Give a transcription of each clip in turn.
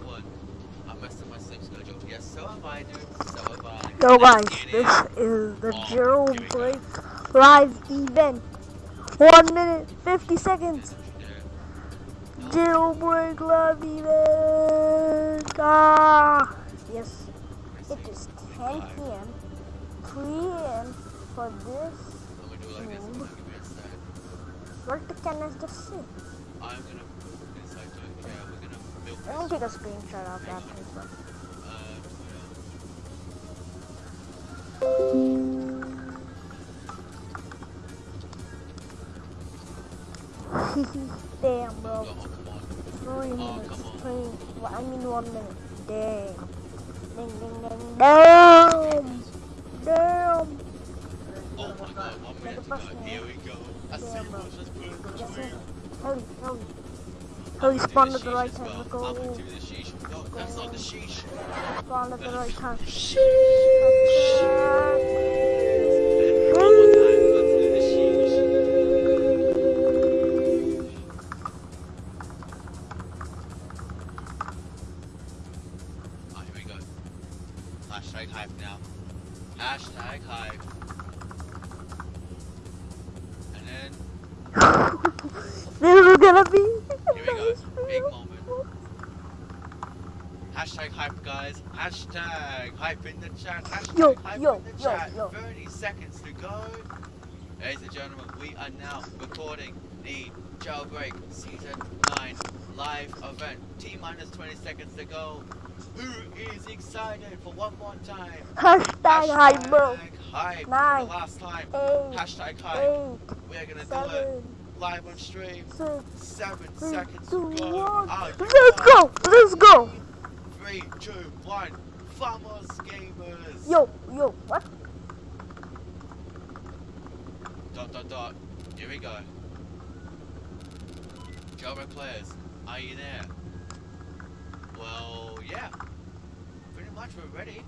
one one. I messed up my sleep schedule. Yes, so have I, dude. So have I. Let's guys, this is the Oh, Zero here we go. Break live event. One minute, 50 seconds. Yeah. Zero Break live event. Ah, yes. It is 10 p.m. 3 a.m. for this. I'm do it like this. I'm gonna give you a sec. What can I just see? Gonna Let me take a screenshot of that paper. Uh, Damn, bro. Three minutes. Three. Well, I mean one minute. Damn. Ding, ding, ding. Damn. Damn. Oh my god, one minute. Here we go. I see you just put it Yes, between. sir. Hurry, Oh, he spawned at the right time. Go. Go. Spawned at the right time. Sheesh. Yo, in the yo, chat. yo. 30 seconds to go. Ladies and gentlemen, we are now recording the Jailbreak Season 9 live event. T minus 20 seconds to go. Who is excited for one more time? Hashtag hype, bro. hype Nine, for the last time. Eight, Hashtag hype. eight, We are gonna do it live on stream. six, Seven three, seconds two, to go. one. Let's go. Let's go. Three, two, one. Vamos gamers. Yo, yo, what? Dot dot dot. Here we go. Jailbreak players, are you there? Well, yeah. Pretty much we're ready.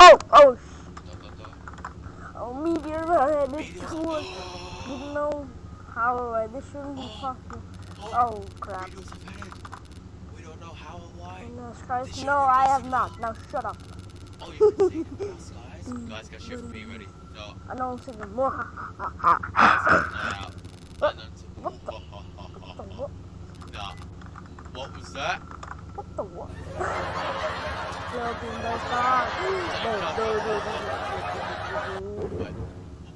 Oh, oh, Dot dot dot. oh, meteor ahead. This cool. Didn't know how uh, this shouldn't be possible. Oh crap. We don't know how or why. Christ. No, I have not. Now shut up. Oh, you guys. You guys got shit ready. No. I know I'm thinking more. What the? What the? What was that? What the what?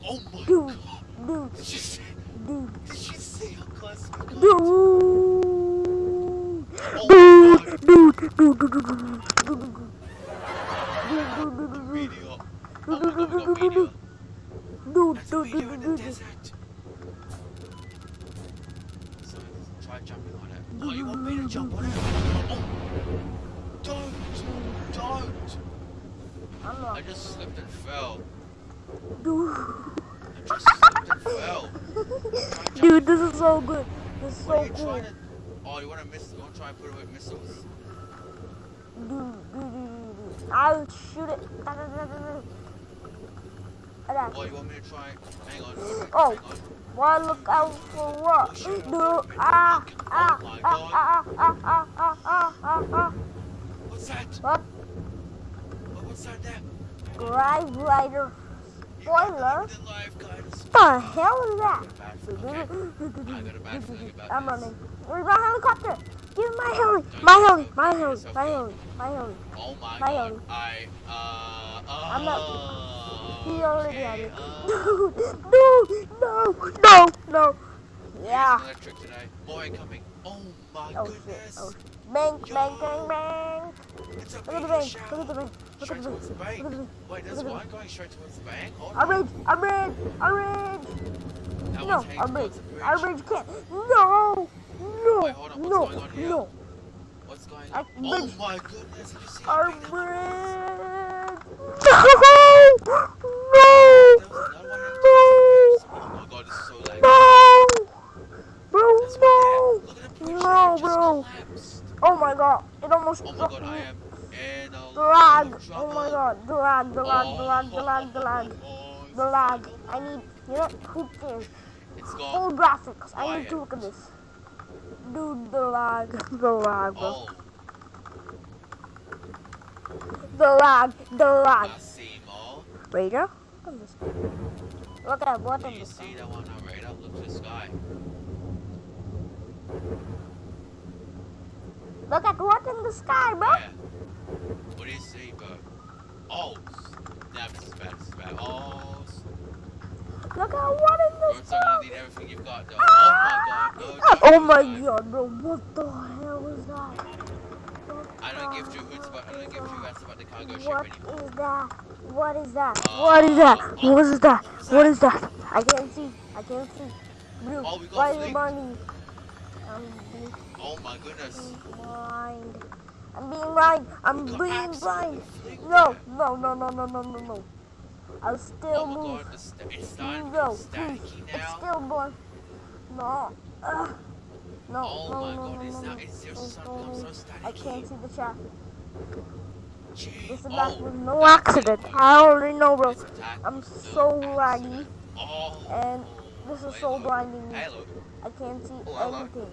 Oh my dude, god. Dude. Did you see? Dude. Did you see how close we got? Dude. Dude. Dude. Dude. Dude. Dude. Meteor. My god, we got meteor. dude, That's a dude, meteor dude, in dude, the dude. desert. So try jumping on it. Oh, you want me to jump on it? Oh. Don't. Don't. I just slipped and fell. dude. I just slipped and fell. Try and jump Dude, this is so good. This is What so cool. to? Oh, you want to miss? You want to try and put with missiles? Dude, dude, dude, dude, dude. I'll shoot it. Oh, you want me to try? Hang on. Hang Oh. on. Why look out for what? Dude, ah, ah, ah, ah, ah, ah, ah, ah, ah, ah. What's that? What? Oh, what's that there? Drive Rider spoiler? the. Hell is that? Okay. I got a bad feeling about I'm running. Where's my helicopter? Give me my heli. My heli. My heli. My heli. My heli. Oh my My god. own. I uh. uh I'm not- He already had it. Dude, dude, no, no, no. Yeah. Electric today. More incoming. Oh my Oh goodness. Oh. Bang, bang, bang, bang. It's a Look at the bank. Look at the bank. Look at the towards the bank. bank. Look at the bank. Wait, there's the one going straight towards the bank. Oh. I'm rich. I'm rich. I'm rich. That No, one's heading I'm rich. towards the bridge. I'm rich. Can't. No. No. Wait, hold on, what's No. going on here? No. What's going on? Oh my goodness, did you see I'm Oh my god, it almost Oh my god, a lag. Oh my god, the lag, lag, lag, lag, the lag. Lag. I need you know poop in. It's gone. Full graphics. I need to look at this. Dude, the lag, the lag. The lag, the lag. Massimo. Radar? Look at this. Look at what Do in you the see sky. that one on radar? Look to the sky. Look at what in the sky, bro. Yeah. What do you see, bro? Oh, snap, this is bad, this is bad. Oh, s- Look at what in bro, the it's not gonna sky. need everything you've got, though. Oh my god, no. Ah! Oh my do that. god, bro. What the hell was that? What I don't give two hoots about, I don't give two rats about the cargo ship anymore. is that? What is that? What is that? What is that? what was What that? is that? I can't see. I can't see. Blue. Oh, we got Why is it flicked. I'm being Oh my goodness. blind. I'm being blind. I'm being blind. No, no, no, no, no, no, no, no. I'll still Oh move. god, it's No, It's still born. No. Ugh. No, Oh no, my no, god, no, no, no. It's seriously starting so I can't see the chat. This is not no accident. I already know, bro. I'm so laggy. And this is so blinding me. I can't see anything.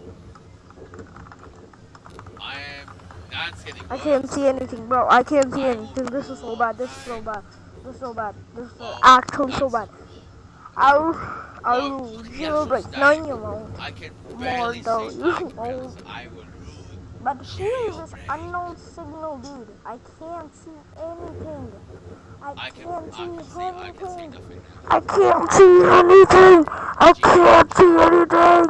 I can't see anything, bro. I can't see anything. This is so bad. This is so bad. This is so bad. This is so actually so bad. I'll, I'll zero break. No, you won't. More though. You won't. But here's this unknown signal dude. I can't see anything. I, I can't can, see I anything. See, I, can see I can't see anything. I can't see anything.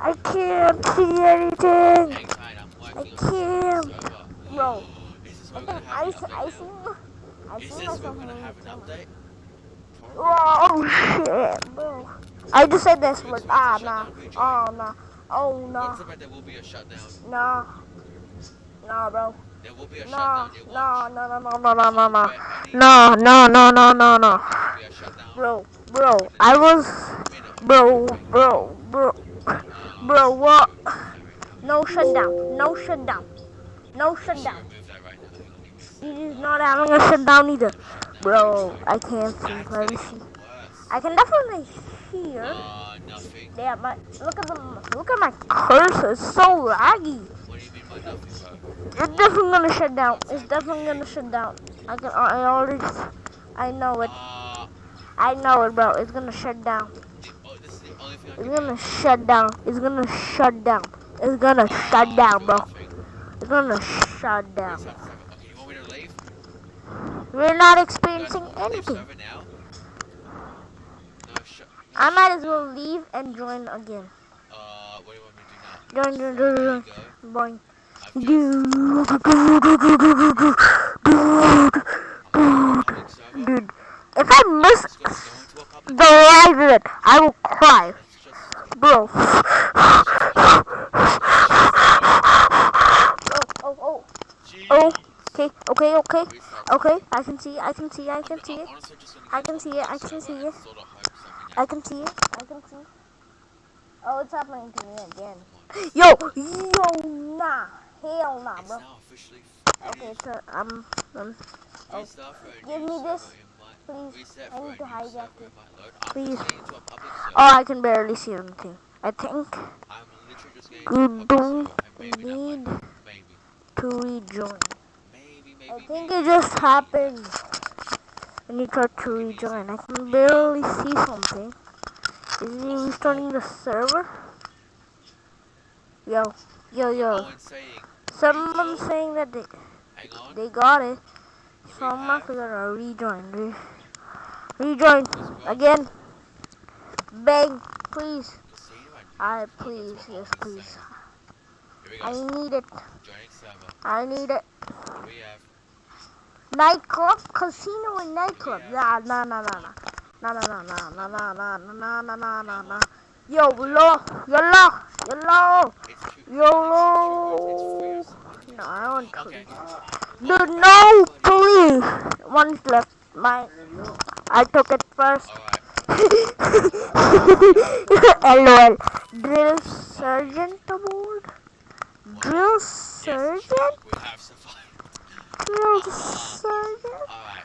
I can't see anything. I can't. Bro. I think I, see, I see myself in Oh shit, bro. I just said this word. Ah, nah. Oh, nah. Oh, no. Nah. There will be a shutdown. Nah. Nah, bro. There will be a nah, shutdown. Nah, nah, nah, nah, nah, nah, nah, nah. Nah, nah, nah, nah, nah. Bro, bro, I was... Bro, bro, bro. Bro, what? No shutdown. No shutdown. No shutdown. He's not having a shutdown either. Bro, I can't see. Let me see. I can definitely hear. Uh, nothing. Yeah, but look at the look at my cursor. It's so laggy. What do you mean by nothing, bro? It's definitely gonna shut down. It's definitely gonna shut down. I can. I already. I know it. Uh, I know it, bro. It's gonna shut down. the, oh, this is the only thing I It's gonna shut down. It's gonna shut down. It's gonna shut down, bro. It's gonna shut down. Okay, you want me to leave? We're not experiencing anything. server now? No, shut. I might as well leave and join again. Uh, what do you want me to do now? Join, join, join, join. Boing. Dude, dude, if I miss Let's go, go into a public the live event, I will cry, bro. Oh, oh, oh, oh. Okay, okay, okay, okay. I can see, I can see, I can see it. honestly just gonna I can see it, I can see it. I can see. you. I can see. Oh, it's happening to me again. Yo, yo, nah, hell nah, bro. Okay, so um, um, oh. give me this, please. I need to hijack it, please. Oh, I can barely see anything. I think you don't need to rejoin. I think it just happened. When you try to rejoin, I can barely see something. Is he restarting the server? Yo, yo, yo. Someone's saying that they, they got it. So I'm not gonna rejoin. Re- rejoin again. Bang, please. I please, yes, please. saying. Here we I need it. I need it. What do we have? Nightclub, casino, and nightclub. Nah, nah, nah, nah, nah. Nah, nah, nah, nah, nah, nah, nah, nah, nah, nah, nah, nah. Yo, lo, yolo, yolo, It's two. yolo. It's free. No, I want to. Okay. Dude, no, please. One's left. Mine. I took it first. LOL. Drill sergeant aboard? Drill sergeant? Oh, Alright.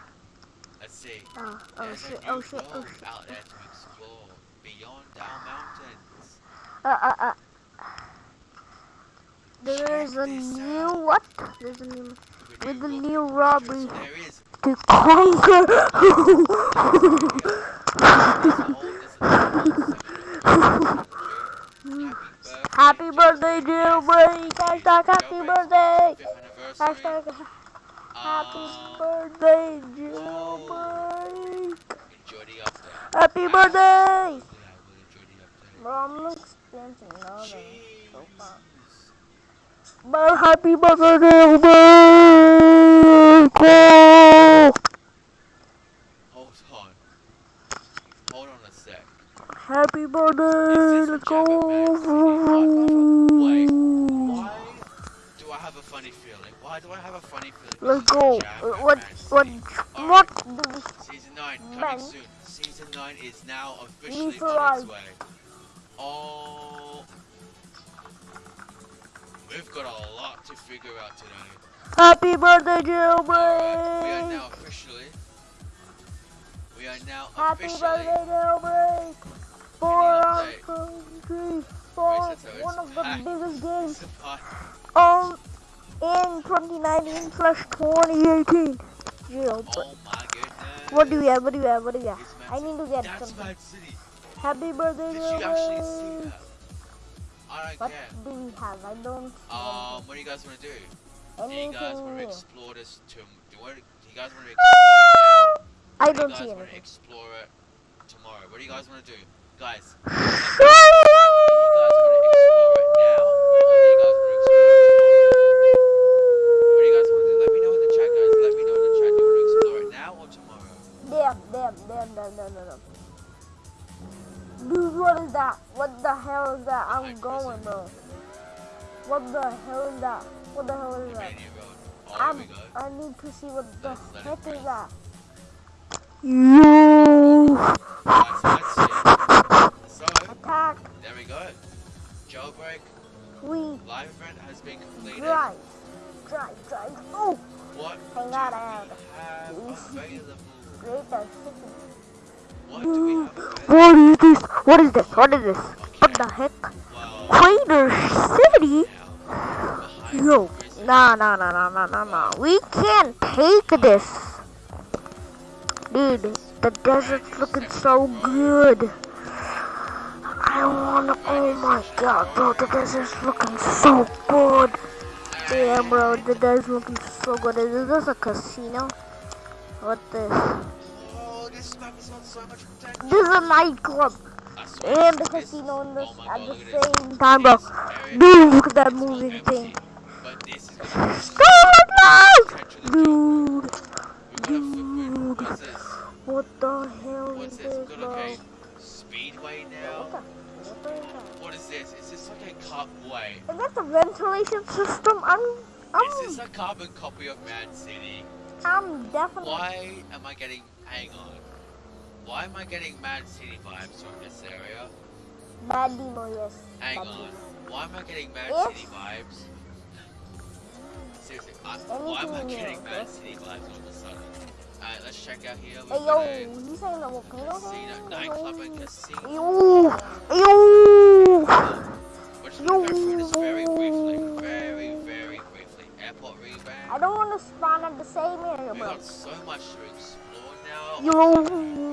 Let's see. Oh, oh There's oh, shit, oh shit, oh shit. out there to explore beyond our mountains. Uh, uh, uh. There's a new out. what? There's a new with a new robbery to conquer. happy birthday, dear Brady! Hashtag happy birthday! Hashtag happy birthday, jailbreak! Enjoy. Happy birthday! Yeah, we'll enjoy. Bro, I'm experiencing so far. But happy birthday, jailbreak! Hold on. Hold on a sec. Happy birthday! Let's a Jabba Max. go! Wait. Why do I have a funny feeling? Why do I have a funny feeling? Let's go. Uh, What? What? What? we- Season 9 coming Man. soon. Season 9 is now officially on its way. Oh. We've got a lot to figure out today. Happy birthday, Alright, we are jailbreak! now officially. We are now Happy officially. birthday, jailbreak! For our country, for Wait, so it's one of the biggest games Um in 2019 slash 2018. Jailbreak. Oh my goodness. What do we have? What do we have? What do we have? I need to get That's something. Happy birthday, Did you actually see that? I What do we have? I don't see Um, what do you guys want to do? Do you guys want to explore this to? Do you, want, do you guys want to explore it now? I Or do don't you see guys want to anything. explore it tomorrow? What do you guys want to do, guys? damn, damn, damn, damn. Dude, what is that? What the hell is that? I'm going, bro. What the hell is that? What the hell is that? I'm, here we go. I need to see what the Let's let it heck is that. Yo! Guys, that's it. So, Attack! there we go. Jailbreak We live event has been completed. drive! Drive, drive! Oh! What Hang on, on. have? Great city. What is this? What is this? What is this? What the heck? Crater City? Yo, nah, nah, nah, nah, nah, nah, nah. We can't take this. Dude, the desert's looking so good. I wanna, oh my god, bro, the desert's looking so good. Damn, bro, the desert's looking so good. Is this a casino? What this? This is a nightclub and the casino in this at the at this. same time, bro. Dude, look at that moving thing. But this is gonna be Scarlet Light! potential of Dude, We've got a footprint. What's what the hell is this? bro? Speedway now. What is that? What is this? Is this like a cutway? Is that the ventilation system? I'm, I'm... Is this a carbon copy of Mad City? I'm definitely. Why am I getting? Hang on. Why am I getting Mad City vibes from this area? Bad demo, yes. Hang Bad on. Why am I getting Mad If- City vibes? Seriously, I, why am I getting Mad? City vibes all of a sudden? Alright, let's check out here. We've Hey, yo, you saying the volcano? casino, nightclub and casino. Yo, yo. We're just gonna go through this very briefly. Very, very briefly. Airport rebound. I don't want to spawn at the same area, We bro. got so much to explore now. Yo.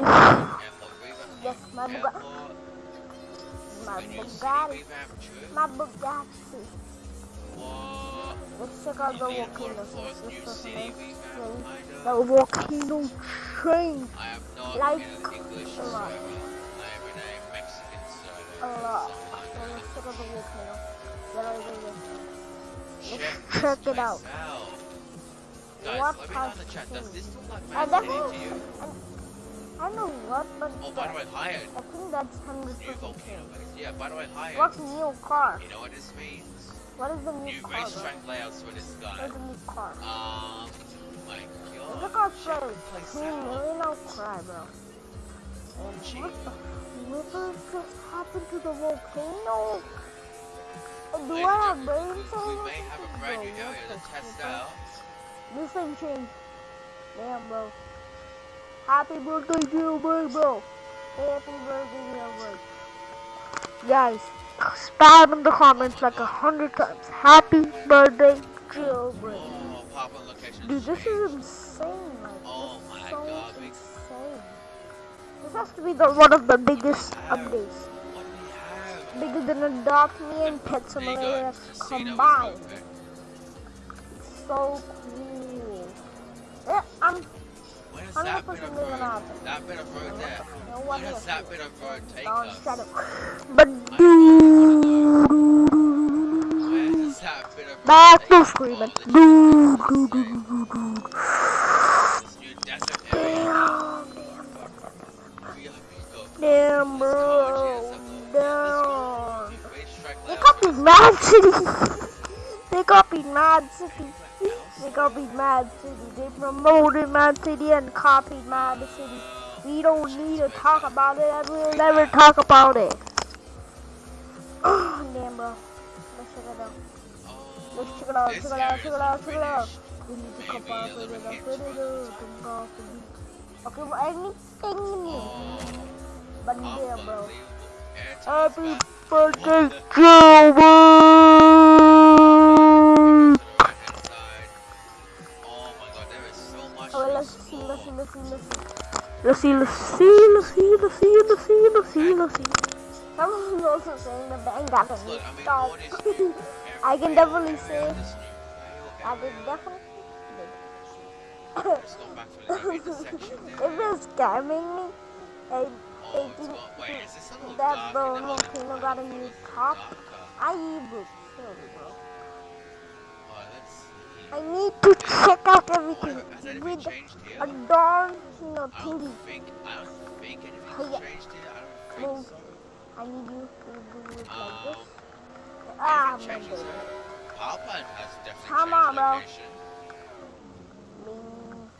Rail section, airport revamp. Yes, my Bugatti. My A new city Bugatti. My Bugatti. Let's check out the volcano. Waterfalls, new This is city nice. revamp, kind of. The volcano train. I am not Like a lot. I am in a Mexican server. A lot. So So I let's check out the volcano. Yeah, right, right, right. check, it out. Guys, What let me know in the has chat. Does changed? this look like I Mad to definitely. you? I know what, but Oh, by the way, hired. I think that's hundred New percent. Yeah, by the way, hired. What's new car? You know what this means? What is the new New car? bro? racetrack layouts for this guy. What's the new car? Um, my god. for the place two I'll cry, bro. And Gee. what the? What just happened to the volcano? Do Ladies I have brain we- cells? We may have a brand new area to test out. This thing changed. Damn, bro. Happy birthday, jailbreak, bro. Happy birthday, jailbreak. Guys, spam in the comments like a hundred times. Happy birthday. Oh, pop. Dude, this is insane. Like, Oh this my is so God, insane. This has to be the one of the biggest updates. What do we have? Bigger than Adopt Me and Pet Simulator go. Casino is combined. So cool. Yeah, I'm Where does I'm that not bit of pushing it road? out. That bit of road there. no one does else. that bit of road take us? shut up. But dude, Where does that bit of back to screaming. Dude, this dude, is dude, dude, dude. this new desert area. Damn, We are people. damn, bro. Damn. They copied Mad City. they copied Mad City. They copied Mad City. They promoted Mad City and copied Mad City. We don't need to talk about it. and We'll never talk about it. Damn, bro. Let's check it out. Let's check it out. Check it out. Check it out. Check it out. We need to come back with it. Okay, well, anything new. Oh, But damn, bro. Happy birthday, What let's see, let's see, let's see. Let's see, let's see, let's see, let's see, let's see, let's see, let's see. Someone's also saying the bank got a new I start. all this new I can definitely say I did definitely. Let's go back to the very intersection if there. they're scamming me, I, it's think got, wait, is this a little that the volcano got a new It top. I sorry, bro. Oh, let's see. I need to check out everything has anything with changed here? a darn, you know, I don't thingy. think, I don't think anything's Oh, yeah. changed here. I don't think so. I need you to do it like Um, this. Ah, anything my changes baby. here? Power plant has definitely Come changed on, bro. location. Bing.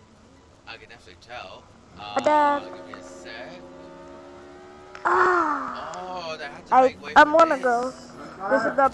I can definitely tell. But Uh, give me a sec. Ah, Oh, they had to I make way I for wanna this. go. This is the